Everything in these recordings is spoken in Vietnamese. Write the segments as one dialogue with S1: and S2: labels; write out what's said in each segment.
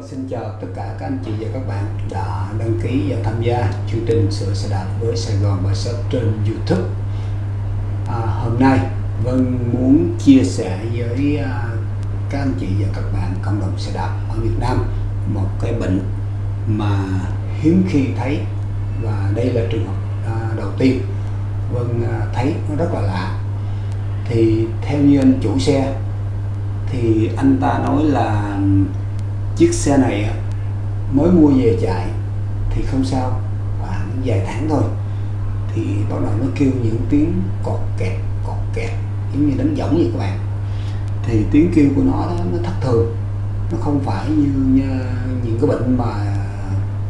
S1: Vâng, xin chào tất cả các anh chị và các bạn đã đăng ký và tham gia chương trình sửa xe đạp với Sài Gòn và Shop trên YouTube. À, hôm nay Vân muốn chia sẻ với à, các anh chị và các bạn cộng đồng xe đạp ở Việt Nam một cái bệnh mà hiếm khi thấy và đây là trường hợp à, đầu tiên Vân à, thấy nó rất là lạ. Thì theo như anh chủ xe thì anh ta nói là chiếc xe này mới mua về chạy thì không sao khoảng vài tháng thôi. Thì bắt đầu nó kêu những tiếng cọt kẹt cọt kẹt giống như đánh võng vậy các bạn. Thì tiếng kêu của nó nó thất thường. Nó không phải như, như những cái bệnh mà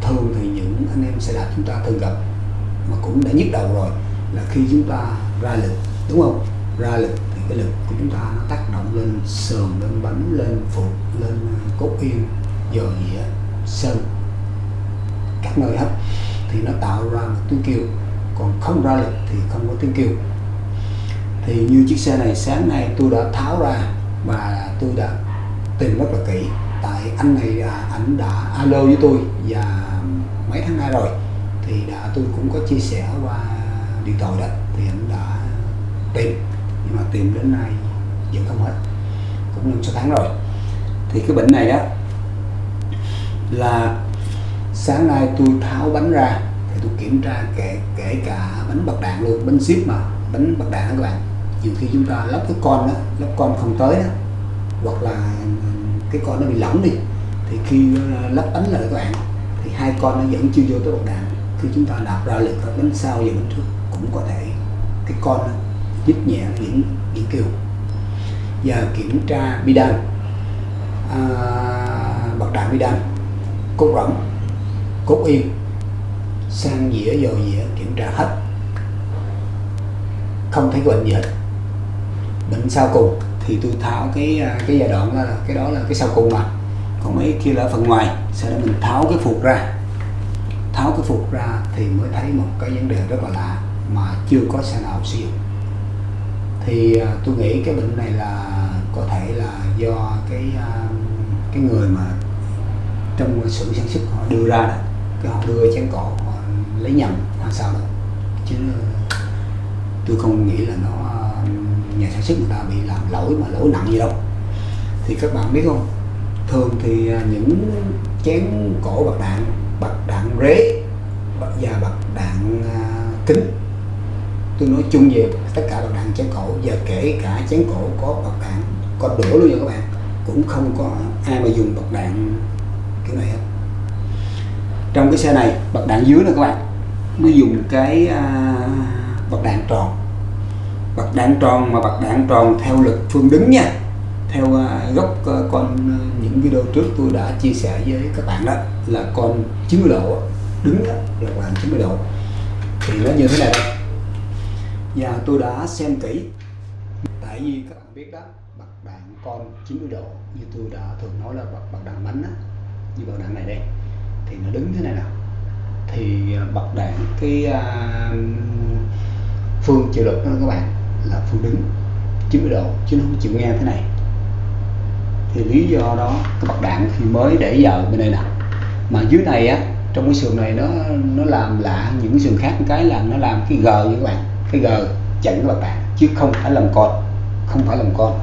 S1: thường thì những anh em xe đạp chúng ta thường gặp mà cũng đã nhức đầu rồi là khi chúng ta ra lực đúng không? Ra lực thì cái lực của chúng ta nó tác động lên sườn lên bánh lên phục lên cốt yên dò dĩa sơn. Các nơi hết thì nó tạo ra một tiếng kêu, còn không ra lực thì không có tiếng kêu. Thì như chiếc xe này, sáng nay tôi đã tháo ra và tôi đã tìm rất là kỹ. Tại anh này à, ảnh đã alo với tôi và mấy tháng nay rồi. Thì đã, tôi cũng có chia sẻ qua điện thoại đó. Thì anh đã tìm, nhưng mà tìm đến nay vẫn không hết. Cũng năm sáu tháng rồi. Thì cái bệnh này đó là sáng nay tôi tháo bánh ra thì tôi kiểm tra kể kể cả bánh bạc đạn luôn bánh ship mà bánh bạc đạn đó các bạn. Nhiều khi chúng ta lắp cái con đó lắp con không tới đó hoặc là cái con nó bị lỏng đi thì khi ờ, lắp bánh lại các bạn thì hai con nó vẫn chưa vô tới bạc đạn. Khi chúng ta đạp ra lực vào bánh sau và bánh trước cũng có thể cái con nó nhích nhẹ những những kêu giờ kiểm tra bidan à, bạc đạn bidan cốt rỗng, cốt yên, sang dĩa, dầu dĩa, kiểm tra hết. Không thấy bệnh gì hết. Bệnh sau cùng thì tôi tháo cái à, cái giai đoạn đó là cái đó là cái sau cùng mà. Còn mấy kia là phần ngoài, sau đó mình tháo cái phục ra. Tháo cái phục ra thì mới thấy một cái vấn đề rất là lạ mà chưa có xe nào sử dụng. Thì à, tôi nghĩ cái bệnh này là có thể là do cái à, cái người mà trong xưởng sản xuất họ đưa ra đó, cái họ đưa chén cỏ họ lấy nhầm hay sao đó chứ tôi không nghĩ là nó, nhà sản xuất người ta bị làm lỗi mà lỗi nặng gì đâu. Thì các bạn biết không? Thường thì à, những chén cổ bạc đạn bạc đạn rế và bạc đạn à, kính, tôi nói chung về tất cả bạc đạn chén cổ và kể cả chén cổ có bạc đạn, có đổ luôn nha các bạn, cũng không có ai mà dùng bạc đạn kiểu này hết trong cái xe này bật đạn dưới này các bạn. Nó dùng cái à, bật đạn tròn. Bật đạn tròn mà bật đạn tròn theo lực phương đứng nha. Theo à, góc à, con à, những video trước tôi đã chia sẻ với các bạn đó là con 90 độ đứng đó là khoảng 90 độ. Thì nó như thế này đây. và tôi đã xem kỹ. Tại vì các bạn biết đó bật đạn con 90 độ như tôi đã thường nói là bật bật đạn bánh đó như bật đạn này đây. Thì nó đứng thế này nào. Thì à, bật đạn cái uh, phương chịu lực đó các bạn là phương đứng. 90 độ chứ nó không chịu nghe thế này. Thì lý do đó cái bật đạn thì mới để giờ bên đây nè. Mà dưới này á trong cái sườn này nó nó làm lạ những cái sườn khác cái là nó làm cái g với các bạn. Cái g chặn các bạn đạn chứ không phải làm con. Không phải làm con.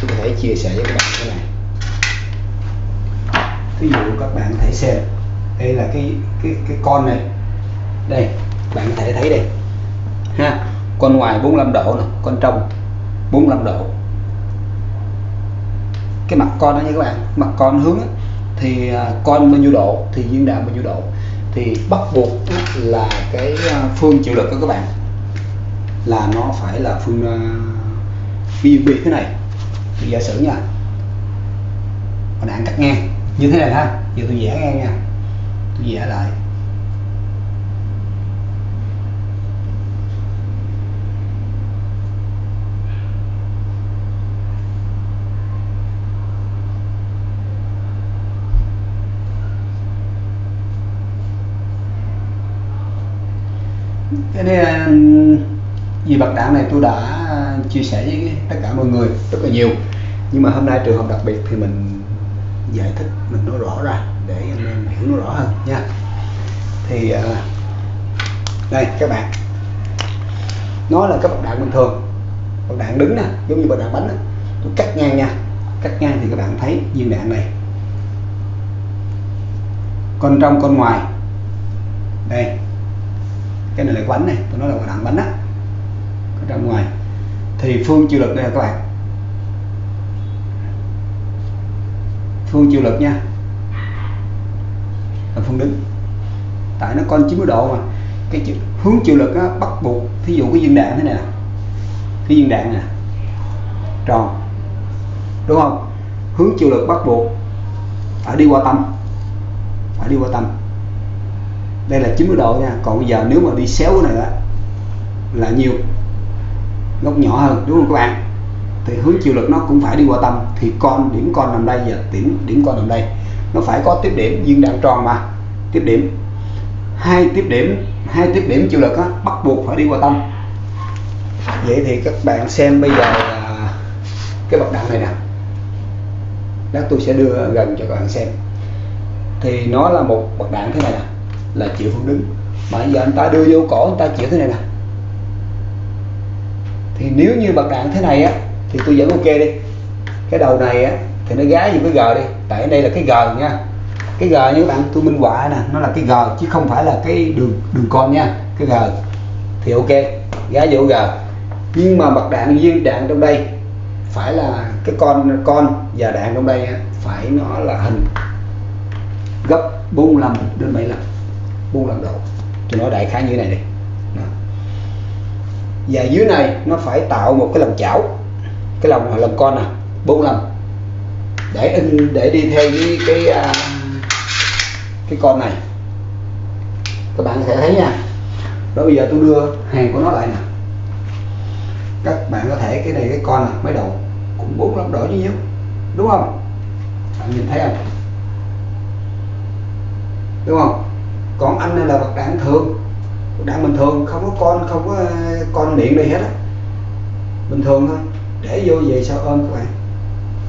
S1: Tôi có thể chia sẻ với các bạn cái này ví dụ các bạn thể xem. Đây là cái cái cái con này. Đây, bạn có thể thấy đây. Ha, con ngoài 45 độ này con trong 45 độ. Cái mặt con đó nha các bạn, mặt con hướng thì à, con bao nhiêu độ, thì viên đạn bao nhiêu độ. Thì bắt buộc là cái à, phương chịu lực của các bạn. Là nó phải là phương à, ví dụ thế này. Thì giả sử nha. Đạn cắt ngang như thế này ha, giờ tôi vẽ ngang nha. Tôi vẽ lại. Cái này vì bạc đạn này tôi đã chia sẻ với tất cả mọi người rất là nhiều. Nhưng mà hôm nay trường hợp đặc biệt thì mình giải thích mình nói rõ ra để anh em hiểu nó rõ hơn nha. Thì uh, đây các bạn. Nó là cái bậc đạn bình thường. Bậc đạn đứng nè giống như bậc đạn bánh nè tôi cắt ngang nha. Cắt ngang thì các bạn thấy viên đạn này. Con trong con ngoài. Đây. Cái này là bánh này. Tôi nói là bậc đạn bánh á. Con trong ngoài. Thì phương chịu lực đây là các bạn. Phương chịu lực nha. Là phương đứng. Tại nó con 90 độ mà. Cái chữ, hướng chịu lực á, bắt buộc thí dụ cái viên đạn thế này nè. Cái viên đạn nè. Tròn. Đúng không? Hướng chịu lực bắt buộc. Phải đi qua tâm. Phải đi qua tâm. Đây là 90 độ nha. Còn bây giờ nếu mà đi xéo cái này á là nhiều. Góc nhỏ hơn đúng không các bạn? Thì hướng chịu lực nó cũng phải đi qua tâm. Thì con điểm con nằm đây và điểm điểm con nằm đây. Nó phải có tiếp điểm viên đạn tròn mà. Tiếp điểm. Hai tiếp điểm hai tiếp điểm chịu lực á, bắt buộc phải đi qua tâm. Vậy thì các bạn xem bây giờ là cái bậc đạn này nè. Lát tôi sẽ đưa gần cho các bạn xem. Thì nó là một bậc đạn thế này nè là chịu phương đứng. Mà giờ anh ta đưa vô cổ anh ta chịu thế này nè. Thì nếu như bậc đạn thế này á thì tôi vẫn ok đi. Cái đầu này á, thì nó gái như cái g đi. Tại đây là cái g nha. Cái g như các bạn tôi minh họa nè, nó là cái g chứ không phải là cái đường đường con nha, cái g thì ok, gái vô g nhưng mà mặt đạn viên đạn trong đây, phải là cái con con và đạn trong đây phải nó là hình. Gấp 45 đến 75 45 độ. Tôi nói đại khái như thế này đi. Đó. và dưới này, nó phải tạo một cái lòng chảo cái lòng là lòng con à? nè 45 để in để đi theo với cái à, cái con này. Các bạn sẽ thấy nha. Đó bây giờ tôi đưa hàng của nó lại nè. Các bạn có thể cái này cái con nè mấy đầu cũng bốn năm đỏ như nhau đúng không? Bạn nhìn thấy không? Đúng không? Còn anh này là vật đạn thường. Đạn bình thường không có con không có à, con miệng đây hết á. Bình thường thôi để vô về sao ôm các bạn?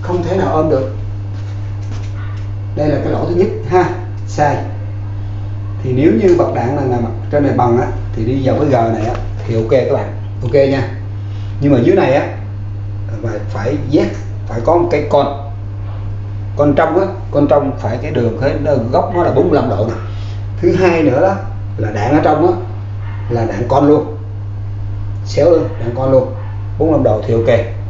S1: Không thể nào ôm được. Đây là cái lỗ thứ nhất, ha? Sai. Thì nếu như bật đạn là nằm trên này bằng á, thì đi vào cái g này á, thì ok các bạn. Ok nha. Nhưng mà dưới này á, phải phải Z phải có một cái con. Con trong á, con trong phải cái đường cái góc nó là 45 độ nè. Thứ hai nữa đó, là đạn ở trong á, là đạn con luôn. Xéo luôn đạn con luôn. 45 độ thì ok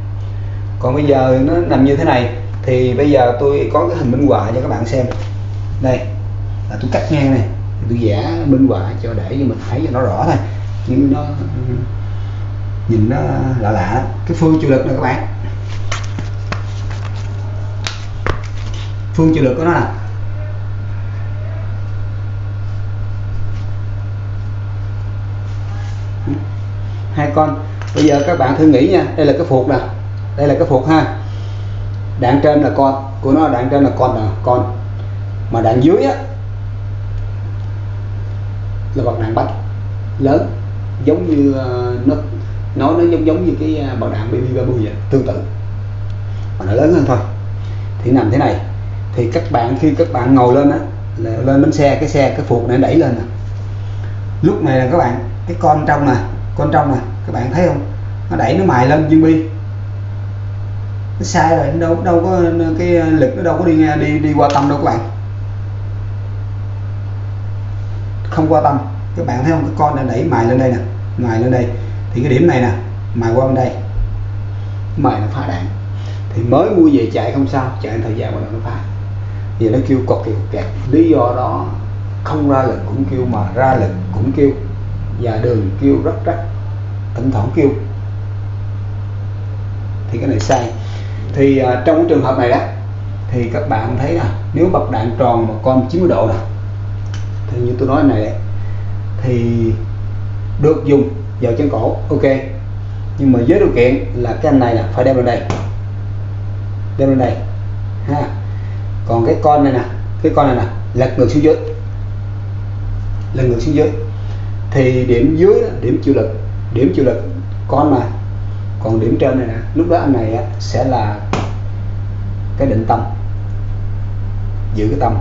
S1: còn bây giờ nó nằm như thế này, thì bây giờ tôi có cái hình minh họa cho các bạn xem. Đây, là tôi cắt ngang này, tôi vẽ minh họa cho để cho mình thấy cho nó rõ thôi. Nhưng nó, nhìn nó lạ lạ. Cái phương chịu lực này các bạn. Phương chịu lực của nó là hai con. Bây giờ các bạn thử nghĩ nha, đây là cái phục nè đây là cái phục ha. Đạn trên là con của nó đạn trên là con là con. Mà đạn dưới á là bậc đạn bách lớn giống như ờ, nó nó nó giống giống như cái ờ, uh, bậc đạn BB 30 vậy tương tự. Mà nó lớn hơn thôi. Thì nằm thế này. Thì các bạn khi các bạn ngồi lên á là lên bánh xe cái xe cái phục này đẩy lên nè. Lúc này là các bạn cái con trong nè con trong nè các bạn thấy không? Nó đẩy nó mài lên viên bi nó sai rồi, đâu đâu có, cái lực nó đâu có đi đi đi qua tâm đâu các bạn. Không qua tâm. Các bạn thấy không? Cái con này đẩy mài lên đây nè, mài lên đây. Thì cái điểm này nè, mài qua bên đây. Mài nó phá đạn. Thì mới mua về chạy không sao, chạy thời gian mà nó phá. Giờ nó kêu cột kẹt kẹt. Lý do đó, không ra lực cũng kêu mà ra lực cũng kêu. Và đường kêu rất rất thỉnh thoảng kêu. Thì cái này sai thì uh, trong cái trường hợp này đó thì các bạn thấy là nếu bật đạn tròn một con 90 độ nè thì như tôi nói này đấy, thì được dùng vào chân cổ ok. Nhưng mà với điều kiện là cái anh này là phải đem lên đây. Đem lên đây ha. Còn cái con này nè cái con này nè lật ngược xuống dưới. Lật ngược xuống dưới. Thì điểm dưới điểm chịu lực điểm chịu lực con mà còn điểm trên này nè lúc đó anh này sẽ là cái định tâm giữ cái tâm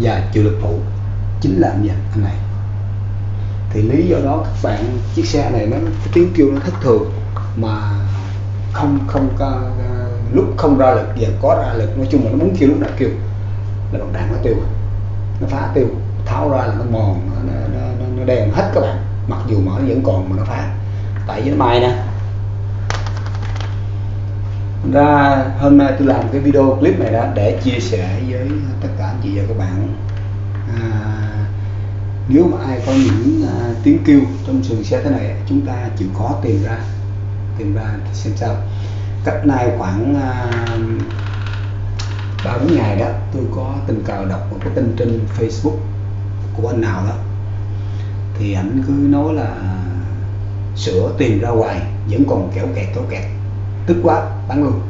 S1: và chịu lực phụ chính là anh anh này. Thì lý do đó các bạn chiếc xe này nó cái tiếng kêu nó thất thường mà không không có à, lúc không ra lực và có ra lực nói chung là nó muốn kêu lúc nào kêu. Là bằng đạn nó tiêu nó phá tiêu tháo ra là nó mòn nó, nó, nó, nó đèn hết các bạn mặc dù mở nó vẫn còn mà nó phá. Tại vì nó mai nè ra hôm nay tôi làm cái video clip này đó để chia sẻ với tất cả anh chị và các bạn. À, nếu mà ai có những à, tiếng kêu trong sườn xe thế này chúng ta chịu khó tìm ra tìm ra xem sao. Cách nay khoảng à, ba uh, bốn ngày đó tôi có tình cờ đọc một cái tin trên Facebook của anh nào đó. Thì ảnh cứ nói là à, sửa tìm ra hoài vẫn còn kéo kẹt kéo kẹt. Tức quá bán luôn.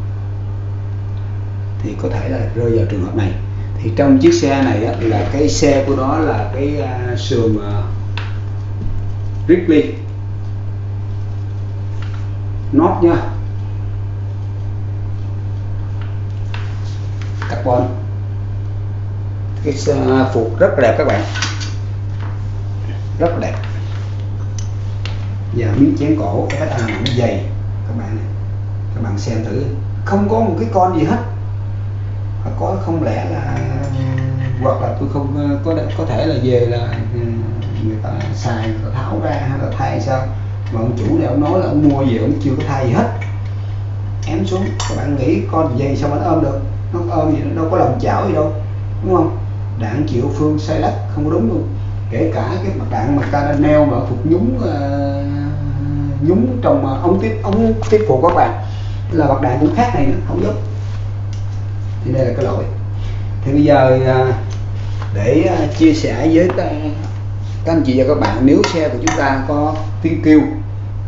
S1: Thì có thể là rơi vào trường hợp này. Thì trong chiếc xe này á, là cái xe của nó là cái uh, sườn uh, Ripley. Nốt nha. Carbon. Cái uh, phục rất đẹp các bạn. Rất đẹp. Và miếng chén cổ cái FA nó dày các bạn này các bạn xem thử. Không có một cái con gì hết. Có không lẽ là hoặc là tôi không có có thể là về là ừ, người ta xài người ta tháo ra hay là thay sao? Mà ông chủ này ông nói là ông mua về ông chưa có thay gì hết. Ém xuống. Các bạn nghĩ con gì sao mà nó ôm được? Nó ôm gì nó đâu có lòng chảo gì đâu. Đúng không? Đạn chịu phương sai lắc. Không có đúng luôn. Kể cả cái mặt đạn mà ta đang neo mà phục nhúng uh, nhúng trong uh, ống tiếp ống tiếp phụ các bạn là bậc đạn cũng khác này nữa không giống thì đây là cái lỗi. Thì bây giờ à, để à, chia sẻ với các, anh chị và các bạn nếu xe của chúng ta có tiếng kêu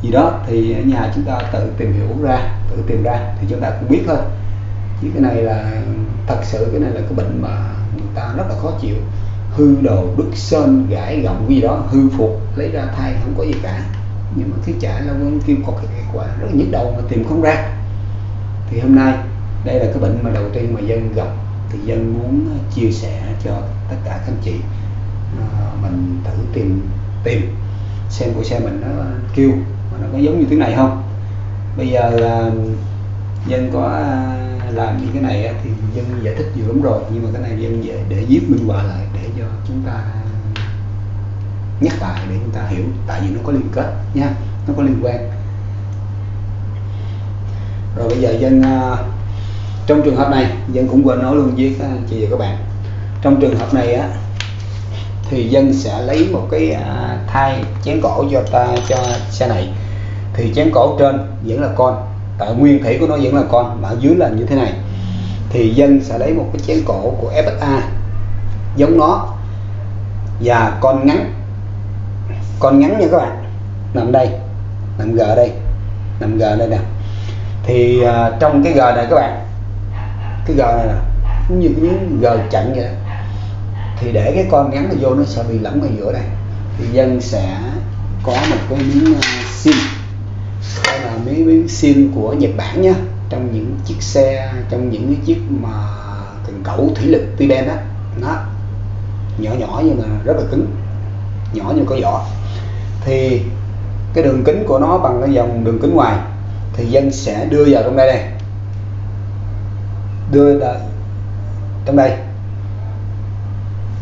S1: gì đó thì ở nhà chúng ta tự tìm hiểu ra tự tìm ra thì chúng ta cũng biết thôi. Chứ cái này là thật sự cái này là cái bệnh mà người ta rất là khó chịu. Hư đồ đứt sơn gãi gọng gì đó hư phục lấy ra thay không có gì cả. Nhưng mà cái chả là vẫn kêu có cái kết quả rất là nhức đầu mà tìm không ra thì hôm nay đây là cái bệnh mà đầu tiên mà dân gặp. Thì dân muốn ờ, chia sẻ cho tất cả các anh chị. À, mình thử tìm tìm xem của xe mình nó kêu mà nó có giống như thế này không? Bây giờ là dân có ờ, làm như cái này thì dân giải thích nhiều lắm rồi. Nhưng mà cái này dân để để viết minh họa lại để cho chúng ta nhắc lại để chúng ta hiểu. Tại vì nó có liên kết nha nó có liên quan rồi bây giờ dân à, trong trường hợp này, dân cũng quên nói luôn với các anh chị và các bạn. Trong trường hợp này á, thì dân sẽ lấy một cái à, thai chén cổ cho ta, cho xe này. Thì chén cổ trên vẫn là con, tại nguyên thủy của nó vẫn là con, mà ở dưới là như thế này. Thì dân sẽ lấy một cái chén cổ của FSA giống nó, và con ngắn con ngắn nha các bạn. Nằm đây, nằm g đây, nằm g đây nè thì à, trong cái g này các bạn cái g này nè cũng như cái miếng g chặn vậy đó thì để cái con ngắn này vô nó sẽ bị lẫn ở giữa đây. Thì dân sẽ có một cái miếng à, sim. Đây là miếng miếng sim của Nhật Bản nhá trong những chiếc xe trong những cái chiếc mà cần cẩu thủy lực tuy đen đó. Nó nhỏ nhỏ nhưng mà rất là cứng nhỏ như có vỏ. Thì cái đường kính của nó bằng cái dòng đường kính ngoài thì dân sẽ đưa vào trong đây này, đưa vào trong đây.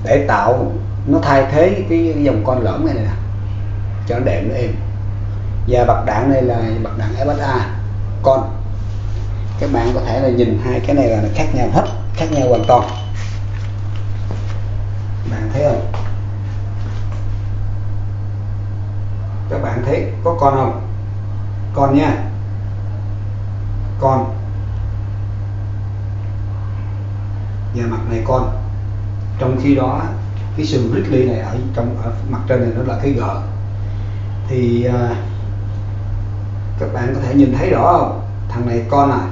S1: Để tạo nó thay thế cái dòng con lõm này nè. Cho nó đẹp nó êm. Và bạc đạn này là bạc đạn FSA con. Các bạn có thể là nhìn hai cái này là nó khác nhau hết khác nhau hoàn toàn. Bạn thấy không? Các bạn thấy có con không? Con nha con. Và mặt này con. Trong khi đó cái sườn Ridley này ở trong ở mặt trên này nó là cái gờ. Thì à, các bạn có thể nhìn thấy rõ không? Thằng này con à.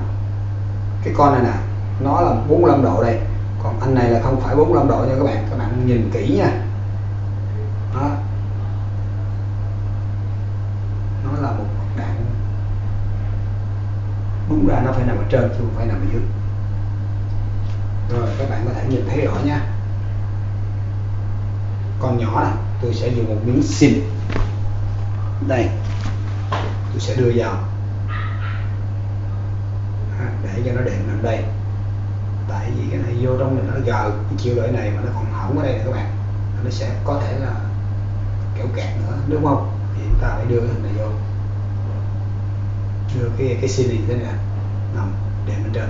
S1: Cái con này nè nó là 45 độ đây. Còn anh này là không phải 45 độ nha các bạn. Các bạn nhìn kỹ nha đó nó là một đạn là nó phải nằm ở trên, chứ không phải nằm ở dưới. Rồi, các bạn có thể nhìn thấy rõ nha. Con nhỏ này, tôi sẽ dùng một miếng xin đây, tôi sẽ đưa vào. Để cho nó đệm nằm đây. Tại vì cái này vô trong này nó gờ, cái chiều lợi này mà nó còn hỏng ở đây này các bạn. Nó sẽ có thể là kéo kẹt nữa, đúng không? Thì chúng ta phải đưa cái hình này vô. Đưa cái cái xin này thế này nằm để mình đợi.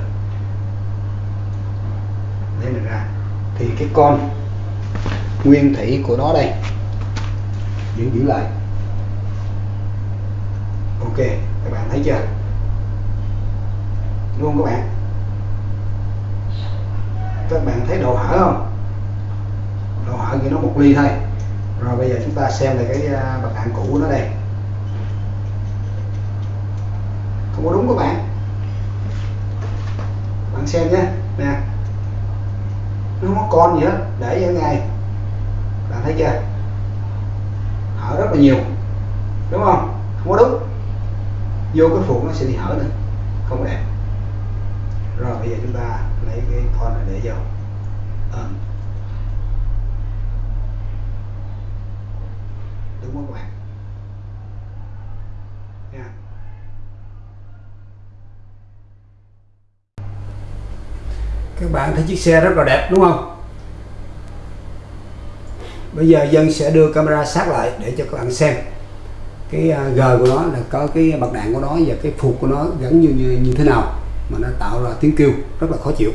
S1: Lấy mình ra. Thì cái con nguyên thủy của nó đây giữ giữ lại. Ok các bạn thấy chưa? Luôn các bạn? Các bạn thấy đồ hở không? Đồ hở thì nó một ly thôi. Rồi bây giờ chúng ta xem lại cái à, bậc cũ của nó đây. Không có đúng các bạn bạn xem nhé. Nè. Nó không có con gì hết. Để ở ngay bạn thấy chưa? Hở rất là nhiều. Đúng không? Không có đúng. Vô cái phụ nó sẽ bị hở nữa. Không có đẹp. Rồi, bây giờ chúng ta lấy cái con này để vô. Ờm đúng không các bạn? Các bạn thấy chiếc xe rất là đẹp đúng không? Bây giờ dân sẽ đưa camera sát lại để cho các bạn xem. Cái à, g của nó là có cái mặt đạn của nó và cái phục của nó gắn như, như như thế nào mà nó tạo ra tiếng kêu rất là khó chịu.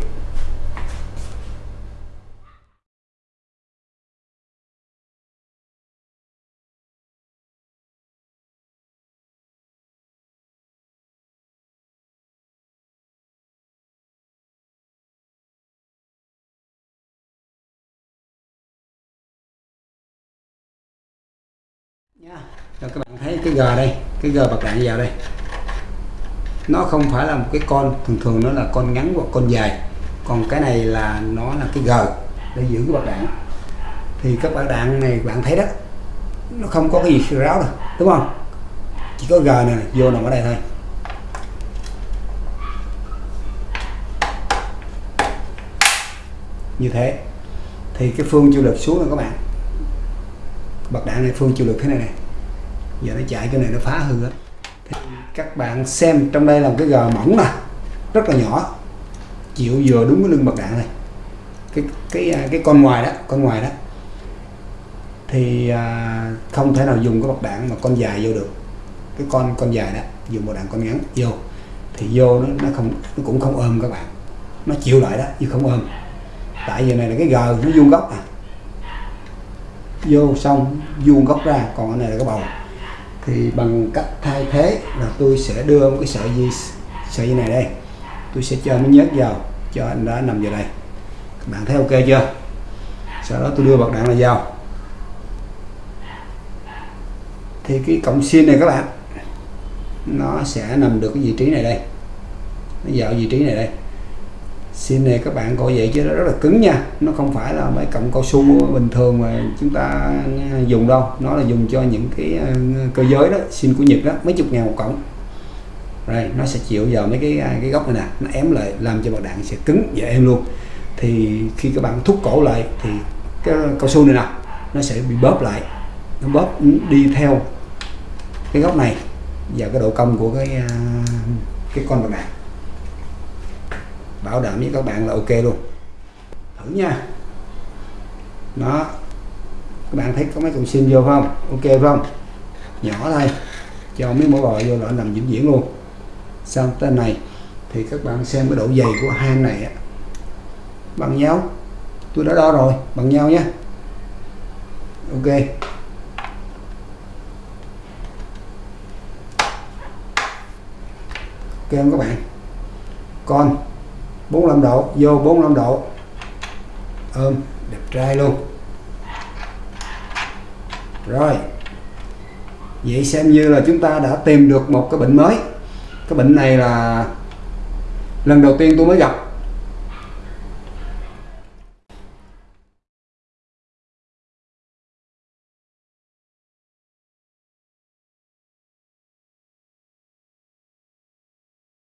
S1: Nha. Rồi các bạn thấy cái gờ đây, cái gờ bật đạn vào đây. Nó không phải là một cái con, thường thường nó là con ngắn hoặc con dài. Còn cái này là nó là cái gờ để giữ cái bạc đạn. Thì các bật đạn này bạn thấy đó, nó không có cái gì ráo đâu, đúng không? Chỉ có gờ này vô nằm ở đây thôi. Như thế. Thì cái phương chịu lực xuống rồi các bạn bật đạn này phương chịu lực thế này này. Giờ nó chạy cái này nó phá hư hết. Thì các bạn xem trong đây là một cái gờ mỏng nè rất là nhỏ chịu vừa đúng cái lưng bật đạn này. Cái cái à, cái con ngoài đó con ngoài đó. Thì à, không thể nào dùng cái bật đạn mà con dài vô được. Cái con con dài đó dùng một đạn con ngắn vô. Thì vô nó nó không nó cũng không ôm các bạn. Nó chịu lại đó chứ không ôm. Tại vì này là cái gờ nó vuông góc à vô xong vuông góc ra, còn cái này là cái bầu. Thì bằng cách thay thế là tôi sẽ đưa một cái sợi dây sợi dây này đây. Tôi sẽ cho nó nhớt vào, cho anh đã nằm vào đây. Các bạn thấy ok chưa? Sau đó tôi đưa bật đạn này vào. Thì cái cọng xin này các bạn, nó sẽ nằm được cái vị trí này đây. Nó vào vị trí này đây xin này các bạn coi vậy chứ nó rất là cứng nha. Nó không phải là mấy cọng cao su bình thường mà chúng ta dùng đâu. Nó là dùng cho những cái ờ, cơ giới đó xin của Nhật đó mấy chục ngàn một cọng. Rồi nó sẽ chịu vào mấy cái cái góc này nè. Nó ém lại làm cho bạc đạn sẽ cứng và êm luôn. Thì khi các bạn thúc cổ lại thì cái cao su này nè nó sẽ bị bóp lại. Nó bóp đi theo cái góc này và cái độ cong của cái ờ, cái con bạc đạn bảo đảm với các bạn là ok luôn. Thử nha. Nó các bạn thấy có mấy con sim vô không? Ok không? Nhỏ thôi. Cho mấy mẫu bò vô là nằm vĩnh viễn luôn. Xong tên này thì các bạn xem cái độ dày của hang này á. Bằng nhau. Tôi đã đo rồi. Bằng nhau nhé ok. Ok không các bạn? Con. 45 độ, vô 45 độ. Ôm, đẹp trai luôn. Rồi. Vậy xem như là chúng ta đã tìm được một cái bệnh mới. Cái bệnh này là lần đầu tiên tôi mới gặp.